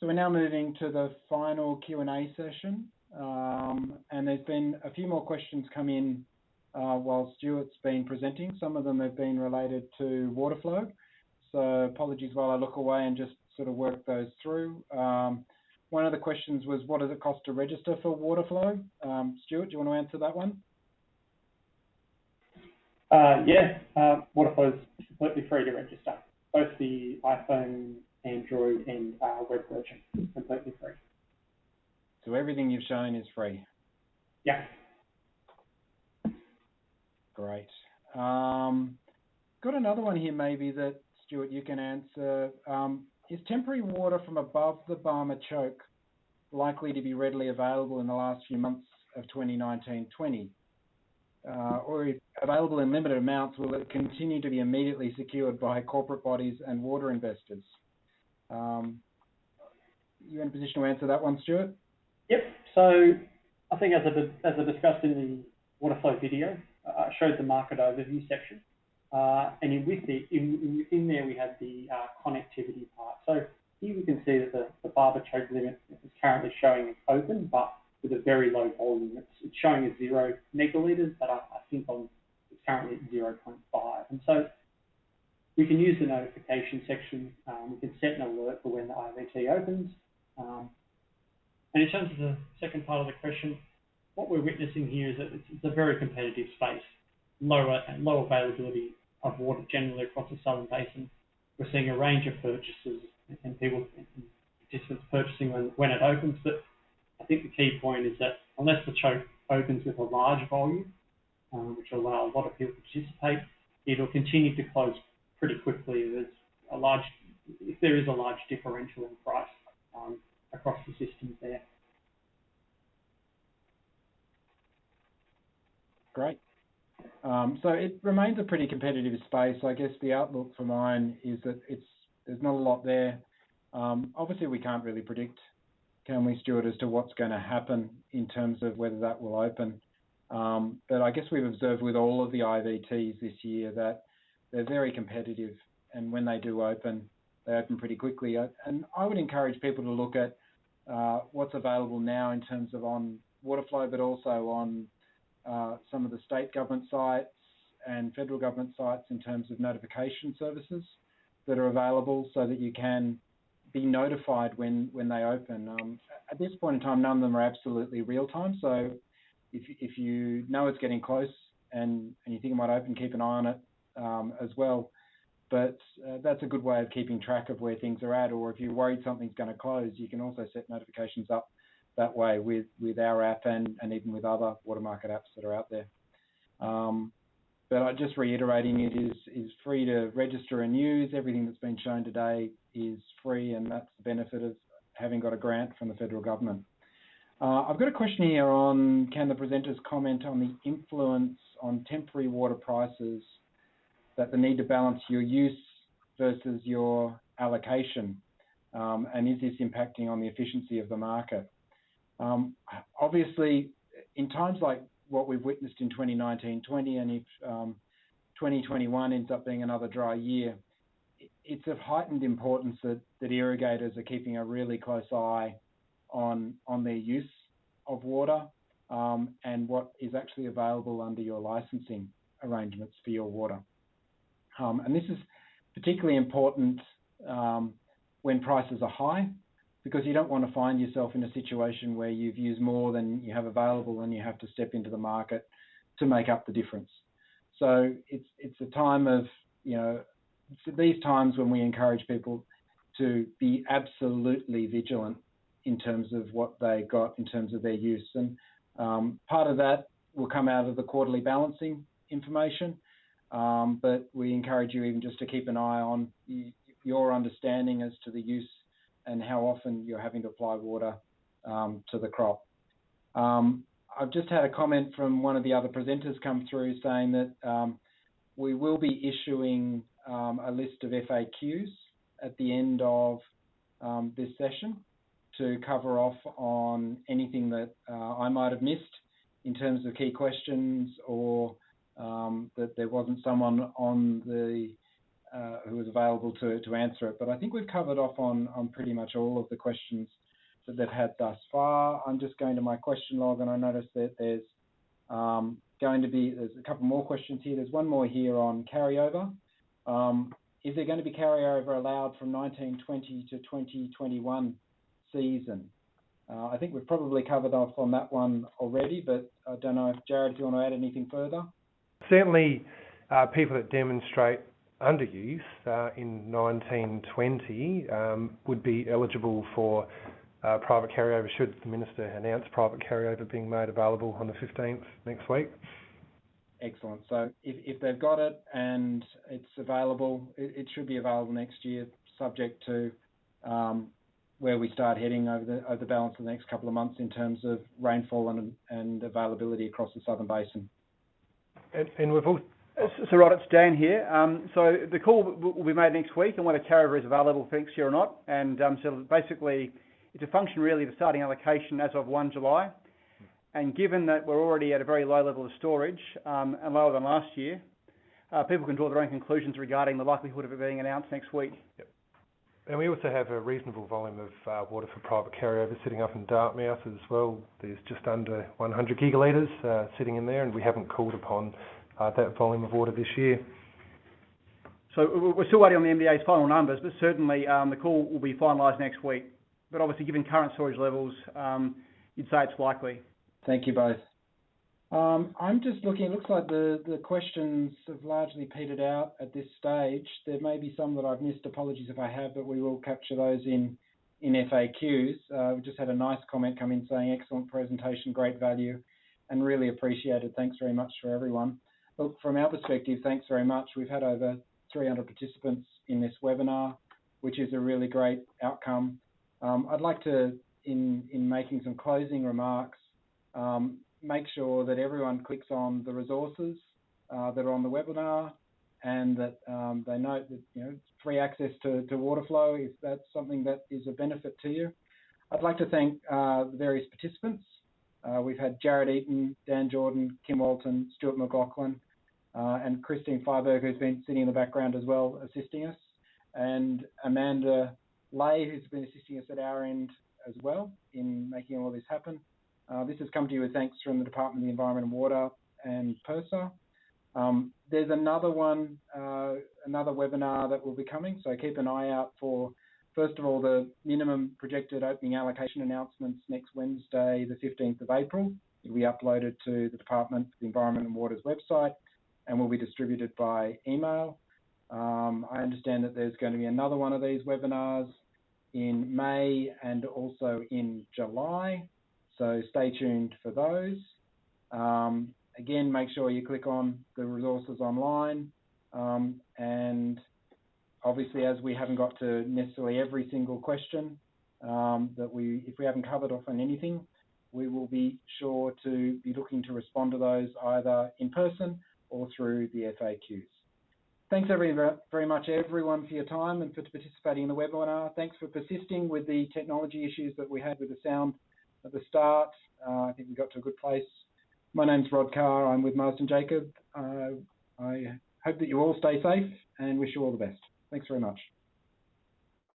So we're now moving to the final Q&A session. Um, and there's been a few more questions come in uh, while Stuart's been presenting. Some of them have been related to Waterflow. So apologies while I look away and just sort of work those through. Um, one of the questions was, what does it cost to register for water flow? Um, Stuart, do you want to answer that one? Uh, yeah, uh, Waterflow is completely free to register. Both the iPhone Android and uh, web version, completely free. So everything you've shown is free? Yeah. Great. Um, got another one here maybe that, Stuart, you can answer. Um, is temporary water from above the Barmah choke likely to be readily available in the last few months of 2019-20? Uh, or if available in limited amounts, will it continue to be immediately secured by corporate bodies and water investors? Um, you in a position to answer that one, Stuart? Yep. So I think as I, as I discussed in the Waterflow video, uh, I showed the market overview section. Uh, and in with it, in, in, there we have the uh, connectivity part. So here we can see that the, the Barmah choke limit is currently showing open, but with a very low volume. It's, it's showing as zero megalitres, but I, I think on, it's currently at 0.5. And so we can use the notification section. Um, we can set an alert for when the IVT opens. Um, and in terms of the second part of the question, what we're witnessing here is that it's, a very competitive space, lower and low availability of water generally across the southern basin. We're seeing a range of purchases and people, and participants purchasing when, when it opens, but I think the key point is that unless the choke opens with a large volume, um, which will allow a lot of people to participate, it'll continue to close pretty quickly. There's a large, if there is a large differential in price um, across the systems there. Great. Um, so it remains a pretty competitive space. I guess the outlook for mine is that it's there's not a lot there. Um, obviously, we can't really predict, can we, Stuart, as to what's going to happen in terms of whether that will open. Um, but I guess we've observed with all of the IVTs this year that they're very competitive, and when they do open, they open pretty quickly. Uh, and I would encourage people to look at uh, what's available now in terms of on Waterflow, but also on uh, some of the state government sites and federal government sites in terms of notification services that are available so that you can be notified when, when they open. Um, at this point in time, none of them are absolutely real time. So if, if you know it's getting close and, and you think it might open, keep an eye on it um, as well. But uh, that's a good way of keeping track of where things are at. Or if you're worried something's going to close, you can also set notifications up that way with, with our app and, and even with other water market apps that are out there. Um, but I just reiterating it is is free to register and use. Everything that's been shown today is free, and that's the benefit of having got a grant from the federal government. Uh, I've got a question here on can the presenters comment on the influence on temporary water prices that the need to balance your use versus your allocation? Um, and is this impacting on the efficiency of the market? Um, obviously, in times like what we've witnessed in 2019-20, and if um, 2021 ends up being another dry year, it's of heightened importance that, that irrigators are keeping a really close eye on on their use of water um, and what is actually available under your licensing arrangements for your water. Um, and this is particularly important um, when prices are high because you don't want to find yourself in a situation where you've used more than you have available and you have to step into the market to make up the difference. So it's it's a time of you know these times when we encourage people to be absolutely vigilant in terms of what they got in terms of their use. And um, part of that will come out of the quarterly balancing information. Um, but we encourage you even just to keep an eye on your understanding as to the use and how often you're having to apply water um, to the crop. Um, I've just had a comment from one of the other presenters come through saying that um, we will be issuing um, a list of FAQs at the end of um, this session to cover off on anything that uh, I might have missed in terms of key questions or um, that there wasn't someone on the uh, who was available to, to answer it. But I think we've covered off on, on pretty much all of the questions that they've had thus far. I'm just going to my question log and I notice that there's um, going to be, there's a couple more questions here. There's one more here on carryover. Um, is there going to be carryover allowed from 1920 to 2021 season? Uh, I think we've probably covered off on that one already, but I don't know if Jared, do you want to add anything further? Certainly, uh, people that demonstrate underuse uh, in 1920 um, would be eligible for uh, private carryover should the Minister announce private carryover being made available on the 15th next week. Excellent. So if, if they've got it and it's available, it, it should be available next year, subject to um, where we start heading over the over the balance of the next couple of months in terms of rainfall and, and availability across the southern basin. And, and we've all, so Rod, it's Dan here. Um, so the call will be made next week on whether carryover is available for next year or not. And um, so basically, it's a function really of the starting allocation as of 1 July. And given that we're already at a very low level of storage um, and lower than last year, uh, people can draw their own conclusions regarding the likelihood of it being announced next week. Yep. And we also have a reasonable volume of uh, water for private carryover sitting up in Dartmouth as well. There's just under 100 gigalitres uh, sitting in there, and we haven't called upon uh, that volume of water this year. So we're still waiting on the MDA's final numbers, but certainly um, the call will be finalised next week. But obviously, given current storage levels, um, you'd say it's likely. Thank you both. Um, I'm just looking, it looks like the, the questions have largely petered out at this stage. There may be some that I've missed, apologies if I have, but we will capture those in, in FAQs. Uh, we just had a nice comment come in saying, excellent presentation, great value, and really appreciated. Thanks very much for everyone. Look, from our perspective, thanks very much. We've had over 300 participants in this webinar, which is a really great outcome. Um, I'd like to, in, in making some closing remarks, um, make sure that everyone clicks on the resources uh, that are on the webinar and that um, they note that you know free access to, to Waterflow if that's something that is a benefit to you. I'd like to thank uh, the various participants. Uh, we've had Jared Eaton, Dan Jordan, Kim Walton, Stuart McLaughlin, uh, and Christine Freiberg, who's been sitting in the background as well, assisting us, and Amanda Lay, who's been assisting us at our end as well in making all this happen. Uh, this has come to you with thanks from the Department of the Environment and Water and PIRSA. Um, there's another one, uh, another webinar that will be coming, so keep an eye out for, first of all, the minimum projected opening allocation announcements next Wednesday, the 15th of April. It'll be uploaded to the Department of the Environment and Water's website and will be distributed by email. Um, I understand that there's going to be another one of these webinars in May and also in July. So stay tuned for those. Um, again, make sure you click on the resources online. Um, and obviously, as we haven't got to necessarily every single question um, that we, if we haven't covered off on anything, we will be sure to be looking to respond to those either in person or through the FAQs. Thanks very, very much everyone for your time and for participating in the webinar. Thanks for persisting with the technology issues that we had with the sound at the start. Uh, I think we got to a good place. My name's Rod Carr. I'm with Marsden Jacob. Uh, I hope that you all stay safe and wish you all the best. Thanks very much.